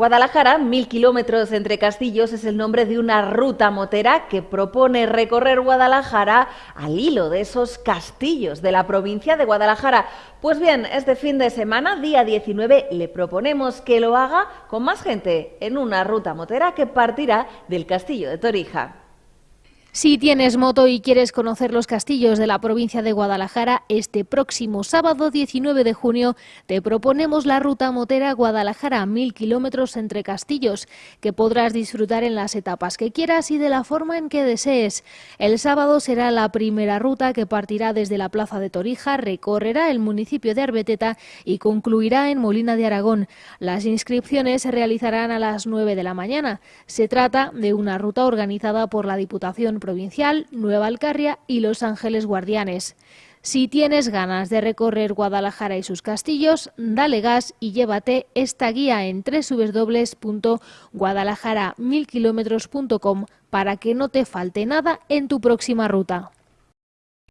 Guadalajara, mil kilómetros entre castillos, es el nombre de una ruta motera que propone recorrer Guadalajara al hilo de esos castillos de la provincia de Guadalajara. Pues bien, este fin de semana, día 19, le proponemos que lo haga con más gente en una ruta motera que partirá del castillo de Torija. Si tienes moto y quieres conocer los castillos de la provincia de Guadalajara, este próximo sábado 19 de junio te proponemos la ruta motera Guadalajara, mil kilómetros entre castillos, que podrás disfrutar en las etapas que quieras y de la forma en que desees. El sábado será la primera ruta que partirá desde la plaza de Torija, recorrerá el municipio de Arbeteta y concluirá en Molina de Aragón. Las inscripciones se realizarán a las 9 de la mañana. Se trata de una ruta organizada por la Diputación Provincial, Nueva Alcarria y Los Ángeles Guardianes. Si tienes ganas de recorrer Guadalajara y sus castillos, dale gas y llévate esta guía en www.guadalajara para que no te falte nada en tu próxima ruta.